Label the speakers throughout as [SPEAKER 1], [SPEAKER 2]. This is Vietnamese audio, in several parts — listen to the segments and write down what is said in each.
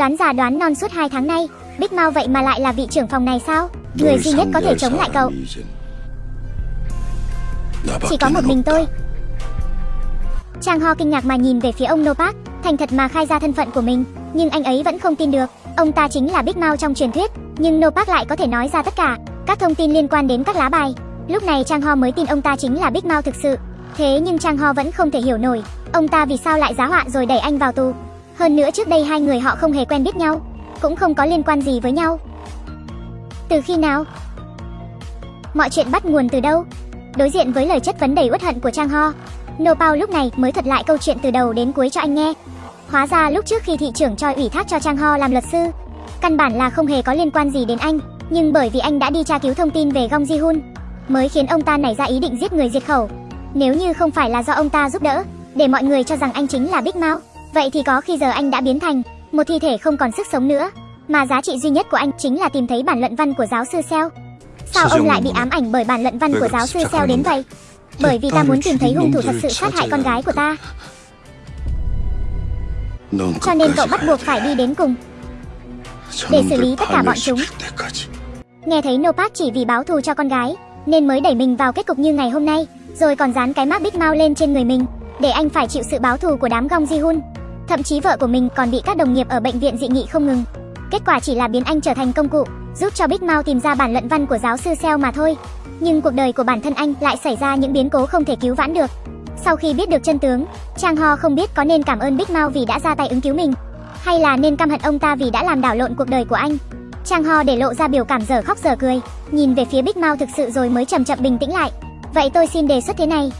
[SPEAKER 1] Đoán già đoán non suốt 2 tháng nay, Big Mao vậy mà lại là vị trưởng phòng này sao? Người duy nhất có thể chống lại cậu. Chỉ có một mình tôi. Trang Ho kinh ngạc mà nhìn về phía ông Nopak, thành thật mà khai ra thân phận của mình, nhưng anh ấy vẫn không tin được. Ông ta chính là Big Mao trong truyền thuyết, nhưng Nopak lại có thể nói ra tất cả, các thông tin liên quan đến các lá bài. Lúc này Trang Ho mới tin ông ta chính là Big Mao thực sự. Thế nhưng Trang Ho vẫn không thể hiểu nổi, ông ta vì sao lại giá họa rồi đẩy anh vào tù. Hơn nữa trước đây hai người họ không hề quen biết nhau, cũng không có liên quan gì với nhau. Từ khi nào? Mọi chuyện bắt nguồn từ đâu? Đối diện với lời chất vấn đầy uất hận của Trang Ho, No Pao lúc này mới thuật lại câu chuyện từ đầu đến cuối cho anh nghe. Hóa ra lúc trước khi thị trưởng Choi ủy thác cho Trang Ho làm luật sư, căn bản là không hề có liên quan gì đến anh, nhưng bởi vì anh đã đi tra cứu thông tin về Gong Ji Hun, mới khiến ông ta nảy ra ý định giết người diệt khẩu. Nếu như không phải là do ông ta giúp đỡ, để mọi người cho rằng anh chính là Big Mao, vậy thì có khi giờ anh đã biến thành một thi thể không còn sức sống nữa, mà giá trị duy nhất của anh chính là tìm thấy bản luận văn của giáo sư Seo. Sao ông lại bị ám ảnh bởi bản luận văn của giáo sư Seo đến vậy? Bởi vì ta muốn tìm thấy hung thủ thật sự sát hại con gái của ta. Cho nên cậu bắt buộc phải đi đến cùng để xử lý tất cả bọn chúng. Nghe thấy Nopak chỉ vì báo thù cho con gái nên mới đẩy mình vào kết cục như ngày hôm nay, rồi còn dán cái mác Big Mao lên trên người mình để anh phải chịu sự báo thù của đám Gong Ji Hun. Thậm chí vợ của mình còn bị các đồng nghiệp ở bệnh viện dị nghị không ngừng. Kết quả chỉ là biến anh trở thành công cụ, giúp cho Big Mao tìm ra bản luận văn của giáo sư Seo mà thôi. Nhưng cuộc đời của bản thân anh lại xảy ra những biến cố không thể cứu vãn được. Sau khi biết được chân tướng, Trang Ho không biết có nên cảm ơn Big Mao vì đã ra tay ứng cứu mình, hay là nên căm hận ông ta vì đã làm đảo lộn cuộc đời của anh. Trang Ho để lộ ra biểu cảm dở khóc dở cười, nhìn về phía Big Mao thực sự rồi mới chậm chậm bình tĩnh lại. Vậy tôi xin đề xuất thế này.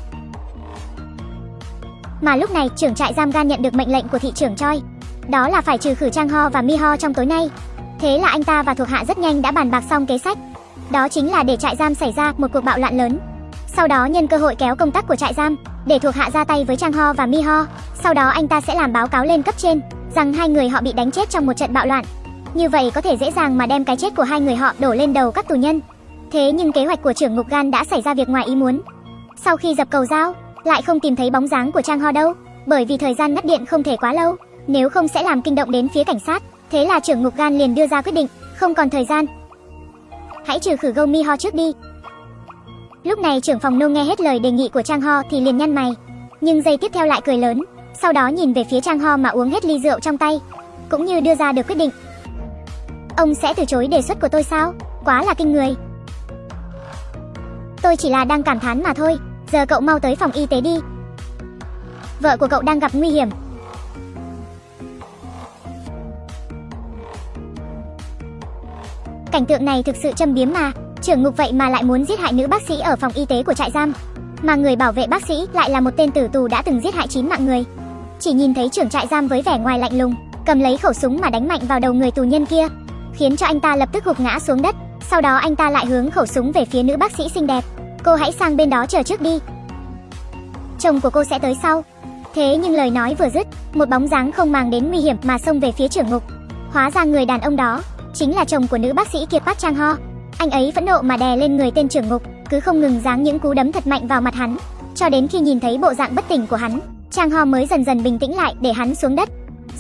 [SPEAKER 1] Mà lúc này, trưởng trại giam gan nhận được mệnh lệnh của thị trưởng Choi, đó là phải trừ khử Trang Ho và Mi Ho trong tối nay. Thế là anh ta và thuộc hạ rất nhanh đã bàn bạc xong kế sách. Đó chính là để trại giam xảy ra một cuộc bạo loạn lớn. Sau đó nhân cơ hội kéo công tác của trại giam để thuộc hạ ra tay với Trang Ho và Mi Ho. Sau đó anh ta sẽ làm báo cáo lên cấp trên rằng hai người họ bị đánh chết trong một trận bạo loạn. Như vậy có thể dễ dàng mà đem cái chết của hai người họ đổ lên đầu các tù nhân. Thế nhưng kế hoạch của trưởng ngục gan đã xảy ra việc ngoài ý muốn. Sau khi dập cầu dao, lại không tìm thấy bóng dáng của Trang Ho đâu, bởi vì thời gian ngắt điện không thể quá lâu, nếu không sẽ làm kinh động đến phía cảnh sát. Thế là trưởng ngục gan liền đưa ra quyết định, không còn thời gian. Hãy trừ khử Go Mi Ho trước đi. Lúc này trưởng phòng nô nghe hết lời đề nghị của Trang Ho thì liền nhăn mày, nhưng giây tiếp theo lại cười lớn, sau đó nhìn về phía Trang Ho mà uống hết ly rượu trong tay, cũng như đưa ra được quyết định. Ông sẽ từ chối đề xuất của tôi sao? Quá là kinh người. Tôi chỉ là đang cảm thán mà thôi, giờ cậu mau tới phòng y tế đi. Vợ của cậu đang gặp nguy hiểm. Cảnh tượng này thực sự châm biếm mà, trưởng ngục vậy mà lại muốn giết hại nữ bác sĩ ở phòng y tế của trại giam, mà người bảo vệ bác sĩ lại là một tên tử tù đã từng giết hại chín mạng người. Chỉ nhìn thấy trưởng trại giam với vẻ ngoài lạnh lùng, cầm lấy khẩu súng mà đánh mạnh vào đầu người tù nhân kia, khiến cho anh ta lập tức gục ngã xuống đất. Sau đó anh ta lại hướng khẩu súng về phía nữ bác sĩ xinh đẹp. Cô hãy sang bên đó chờ trước đi. Chồng của cô sẽ tới sau. Thế nhưng lời nói vừa dứt, một bóng dáng không màng đến nguy hiểm mà xông về phía trưởng ngục. Hóa ra người đàn ông đó chính là chồng của nữ bác sĩ Kiệt Park Chang Ho. Anh ấy phẫn nộ mà đè lên người tên trưởng ngục, cứ không ngừng giáng những cú đấm thật mạnh vào mặt hắn, cho đến khi nhìn thấy bộ dạng bất tỉnh của hắn, Trang Ho mới dần dần bình tĩnh lại để hắn xuống đất,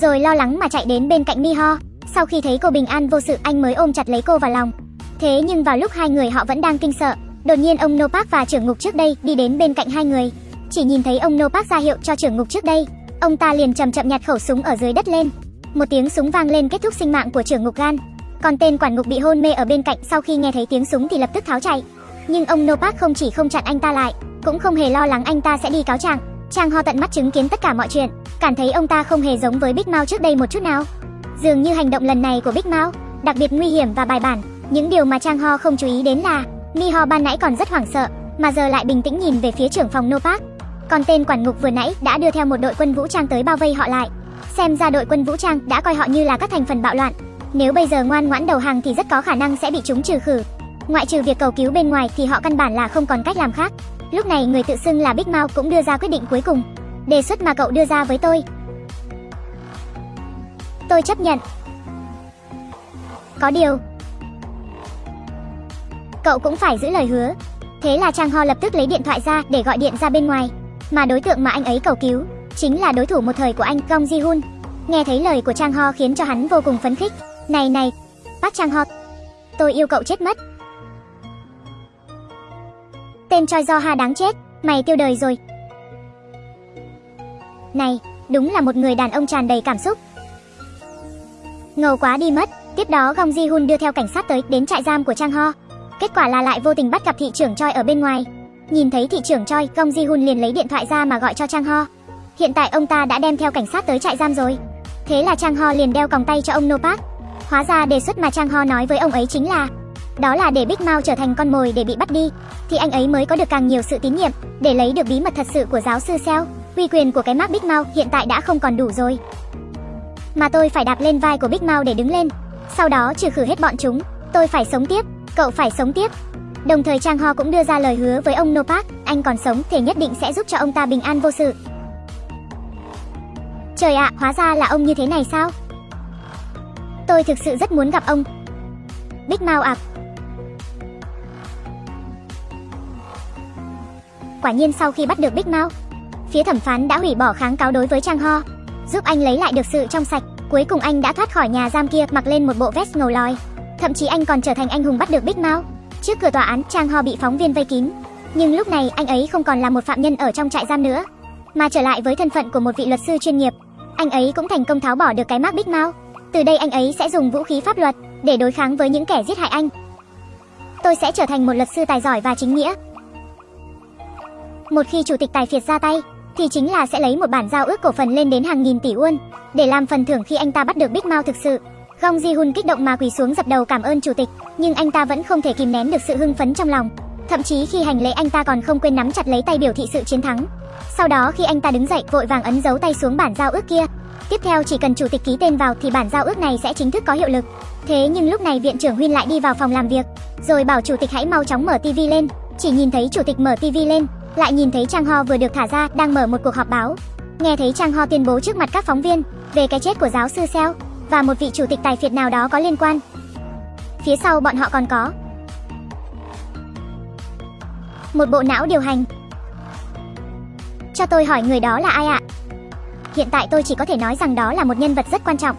[SPEAKER 1] rồi lo lắng mà chạy đến bên cạnh Mi Ho. Sau khi thấy cô bình an vô sự, anh mới ôm chặt lấy cô vào lòng. Thế nhưng vào lúc hai người họ vẫn đang kinh sợ, đột nhiên ông Nopak và trưởng ngục trước đây đi đến bên cạnh hai người. Chỉ nhìn thấy ông Nopak ra hiệu cho trưởng ngục trước đây, ông ta liền chậm chậm nhặt khẩu súng ở dưới đất lên. Một tiếng súng vang lên kết thúc sinh mạng của trưởng ngục gan. Còn tên quản ngục bị hôn mê ở bên cạnh sau khi nghe thấy tiếng súng thì lập tức tháo chạy. Nhưng ông Nopak không chỉ không chặn anh ta lại, cũng không hề lo lắng anh ta sẽ đi cáo trạng. Trang Ho tận mắt chứng kiến tất cả mọi chuyện, cảm thấy ông ta không hề giống với Big Mao trước đây một chút nào. Dường như hành động lần này của Big Mao đặc biệt nguy hiểm và bài bản. Những điều mà Trang Ho không chú ý đến là Mi Ho ban nãy còn rất hoảng sợ, mà giờ lại bình tĩnh nhìn về phía trưởng phòng Nopak. Còn tên quản ngục vừa nãy đã đưa theo một đội quân vũ trang tới bao vây họ lại. Xem ra đội quân vũ trang đã coi họ như là các thành phần bạo loạn. Nếu bây giờ ngoan ngoãn đầu hàng thì rất có khả năng sẽ bị chúng trừ khử. Ngoại trừ việc cầu cứu bên ngoài thì họ căn bản là không còn cách làm khác. Lúc này người tự xưng là Big Mao cũng đưa ra quyết định cuối cùng. Đề xuất mà cậu đưa ra với tôi. Tôi chấp nhận. Có điều, cậu cũng phải giữ lời hứa. Thế là Trang Ho lập tức lấy điện thoại ra để gọi điện ra bên ngoài. Mà đối tượng mà anh ấy cầu cứu chính là đối thủ một thời của anh Gong Ji Hun. Nghe thấy lời của Trang Ho khiến cho hắn vô cùng phấn khích. Này này, bác Trang Ho, tôi yêu cậu chết mất. Tên Choi Do Ha đáng chết, mày tiêu đời rồi. Này, đúng là một người đàn ông tràn đầy cảm xúc. Ngầu quá đi mất, tiếp đó Gong Ji Hun đưa theo cảnh sát tới đến trại giam của Trang Ho. Kết quả là lại vô tình bắt gặp thị trưởng Choi ở bên ngoài. Nhìn thấy thị trưởng Choi, Gong Ji Hun liền lấy điện thoại ra mà gọi cho Trang Ho. Hiện tại ông ta đã đem theo cảnh sát tới trại giam rồi. Thế là Trang Ho liền đeo còng tay cho ông No Park. Hóa ra đề xuất mà Trang Ho nói với ông ấy chính là đó là để Big Mao trở thành con mồi để bị bắt đi, thì anh ấy mới có được càng nhiều sự tín nhiệm để lấy được bí mật thật sự của giáo sư Seo. Uy quyền của cái mác Big Mao hiện tại đã không còn đủ rồi. Mà tôi phải đạp lên vai của Big Mao để đứng lên, sau đó trừ khử hết bọn chúng. Tôi phải sống tiếp, cậu phải sống tiếp. Đồng thời Trang Ho cũng đưa ra lời hứa với ông Nopak, anh còn sống thì nhất định sẽ giúp cho ông ta bình an vô sự. Trời ạ, hóa ra là ông như thế này sao? Tôi thực sự rất muốn gặp ông. Big Mao ạ. Quả nhiên sau khi bắt được Big Mao, phía thẩm phán đã hủy bỏ kháng cáo đối với Trang Ho, giúp anh lấy lại được sự trong sạch. Cuối cùng anh đã thoát khỏi nhà giam kia mặc lên một bộ vest ngầu lòi. Thậm chí anh còn trở thành anh hùng bắt được Big Mao. Trước cửa tòa án, Trang Ho bị phóng viên vây kín. Nhưng lúc này anh ấy không còn là một phạm nhân ở trong trại giam nữa, mà trở lại với thân phận của một vị luật sư chuyên nghiệp. Anh ấy cũng thành công tháo bỏ được cái mác Big Mao. Từ đây anh ấy sẽ dùng vũ khí pháp luật để đối kháng với những kẻ giết hại anh. Tôi sẽ trở thành một luật sư tài giỏi và chính nghĩa. Một khi chủ tịch tài phiệt ra tay, thì chính là sẽ lấy một bản giao ước cổ phần lên đến hàng nghìn tỷ won để làm phần thưởng khi anh ta bắt được Big Mao thực sự. Gong Ji Hun kích động mà quỳ xuống dập đầu cảm ơn chủ tịch, nhưng anh ta vẫn không thể kìm nén được sự hưng phấn trong lòng. Thậm chí khi hành lễ anh ta còn không quên nắm chặt lấy tay biểu thị sự chiến thắng. Sau đó khi anh ta đứng dậy vội vàng ấn dấu tay xuống bản giao ước kia. Tiếp theo chỉ cần chủ tịch ký tên vào thì bản giao ước này sẽ chính thức có hiệu lực. Thế nhưng lúc này viện trưởng Huyên lại đi vào phòng làm việc, rồi bảo chủ tịch hãy mau chóng mở tivi lên. Chỉ nhìn thấy chủ tịch mở tivi lên, lại nhìn thấy Trang Ho vừa được thả ra đang mở một cuộc họp báo. Nghe thấy Trang Ho tuyên bố trước mặt các phóng viên về cái chết của giáo sư Seo và một vị chủ tịch tài phiệt nào đó có liên quan. Phía sau bọn họ còn có một bộ não điều hành. Cho tôi hỏi người đó là ai ạ? Hiện tại tôi chỉ có thể nói rằng đó là một nhân vật rất quan trọng.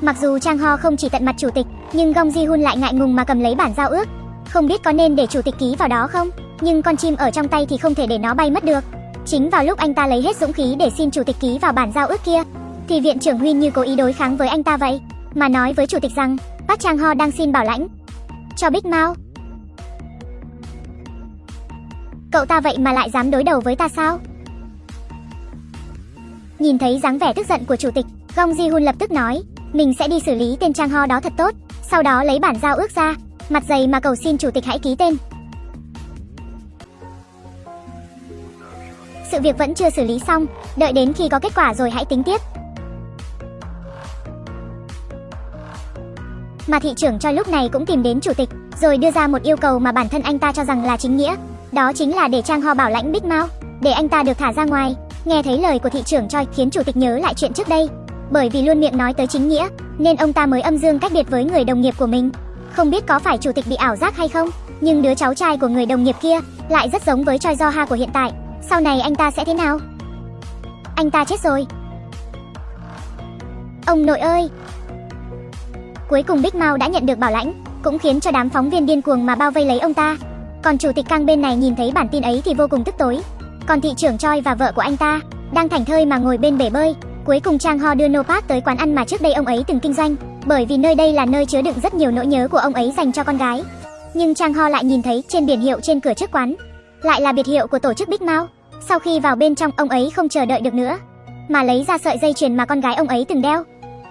[SPEAKER 1] Mặc dù Trang Ho không chỉ tận mặt chủ tịch, nhưng Gong Ji Hun lại ngại ngùng mà cầm lấy bản giao ước. Không biết có nên để chủ tịch ký vào đó không? Nhưng con chim ở trong tay thì không thể để nó bay mất được. Chính vào lúc anh ta lấy hết dũng khí để xin chủ tịch ký vào bản giao ước kia, thì viện trưởng Huyên như cố ý đối kháng với anh ta vậy, mà nói với chủ tịch rằng Park Chang Ho đang xin bảo lãnh cho Big Mao. Cậu ta vậy mà lại dám đối đầu với ta sao? Nhìn thấy dáng vẻ tức giận của chủ tịch, Gong Ji Hun lập tức nói, mình sẽ đi xử lý tên Trang Ho đó thật tốt, sau đó lấy bản giao ước ra, mặt dày mà cầu xin chủ tịch hãy ký tên. Sự việc vẫn chưa xử lý xong, đợi đến khi có kết quả rồi hãy tính tiếp. Mà thị trưởng cho lúc này cũng tìm đến chủ tịch, rồi đưa ra một yêu cầu mà bản thân anh ta cho rằng là chính nghĩa. Đó chính là để Trang Ho bảo lãnh Big Mao, để anh ta được thả ra ngoài. Nghe thấy lời của thị trưởng Choi khiến chủ tịch nhớ lại chuyện trước đây. Bởi vì luôn miệng nói tới chính nghĩa, nên ông ta mới âm dương cách biệt với người đồng nghiệp của mình. Không biết có phải chủ tịch bị ảo giác hay không, nhưng đứa cháu trai của người đồng nghiệp kia lại rất giống với Choi Do Ha của hiện tại. Sau này anh ta sẽ thế nào? Anh ta chết rồi. Ông nội ơi! Cuối cùng Big Mao đã nhận được bảo lãnh, cũng khiến cho đám phóng viên điên cuồng mà bao vây lấy ông ta. Còn chủ tịch cang bên này nhìn thấy bản tin ấy thì vô cùng tức tối. Còn thị trưởng Choi và vợ của anh ta đang thảnh thơi mà ngồi bên bể bơi. Cuối cùng Trang Ho đưa No tới quán ăn mà trước đây ông ấy từng kinh doanh, bởi vì nơi đây là nơi chứa đựng rất nhiều nỗi nhớ của ông ấy dành cho con gái. Nhưng Trang Ho lại nhìn thấy trên biển hiệu trên cửa trước quán, lại là biệt hiệu của tổ chức Big Mao. Sau khi vào bên trong, ông ấy không chờ đợi được nữa, mà lấy ra sợi dây chuyền mà con gái ông ấy từng đeo.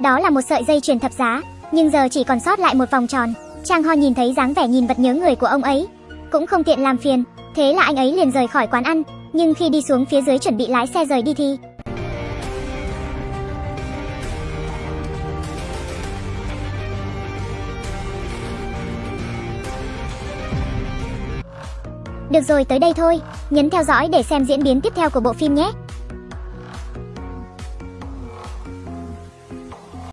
[SPEAKER 1] Đó là một sợi dây chuyền thập giá, nhưng giờ chỉ còn sót lại một vòng tròn. Trang Ho nhìn thấy dáng vẻ nhìn vật nhớ người của ông ấy, cũng không tiện làm phiền, thế là anh ấy liền rời khỏi quán ăn, nhưng khi đi xuống phía dưới chuẩn bị lái xe rời đi thì Được rồi tới đây thôi, nhấn theo dõi để xem diễn biến tiếp theo của bộ phim nhé.